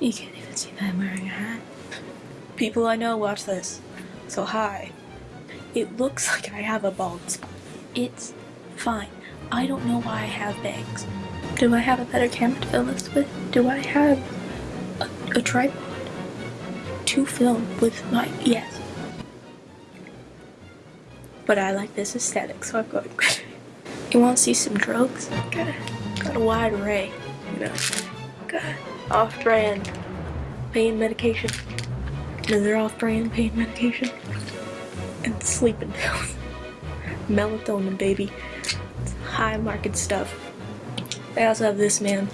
You can't even see that I'm wearing a hat. People I know watch this, so hi. It looks like I have a bald spot. It's fine. I don't know why I have bangs. Do I have a better camera to film this with? Do I have a, a tripod to film with my yes? But I like this aesthetic, so I'm going. you want to see some drugs? Got a, got a wide array. You know, got off-brand pain medication. And they're off-brand pain medication. And sleeping pills. Melatonin, baby. It's high market stuff. I also have this man.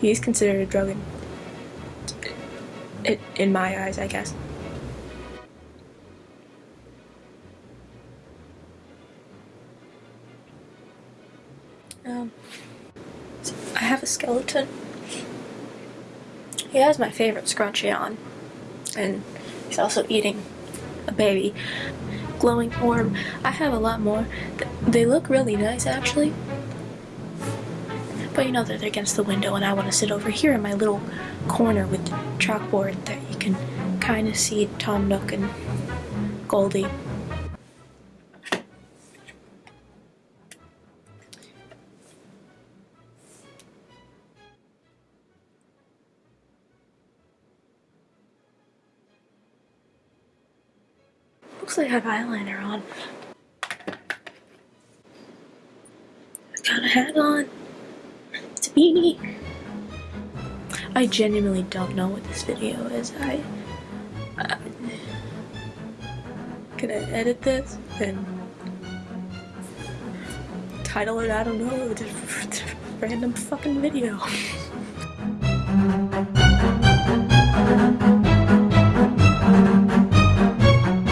He's considered a drug in, in, my eyes, I guess. Um, have a skeleton. He has my favorite scrunchie on, and he's also eating a baby. Glowing orb. I have a lot more. They look really nice, actually. But you know that they're against the window, and I want to sit over here in my little corner with the chalkboard that you can kind of see Tom Nook and Goldie. Looks like I have eyeliner on. I Got a hat on. It's a beanie. I genuinely don't know what this video is. I, I can I edit this and title it? I don't know. Random fucking video.